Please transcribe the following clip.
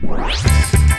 Música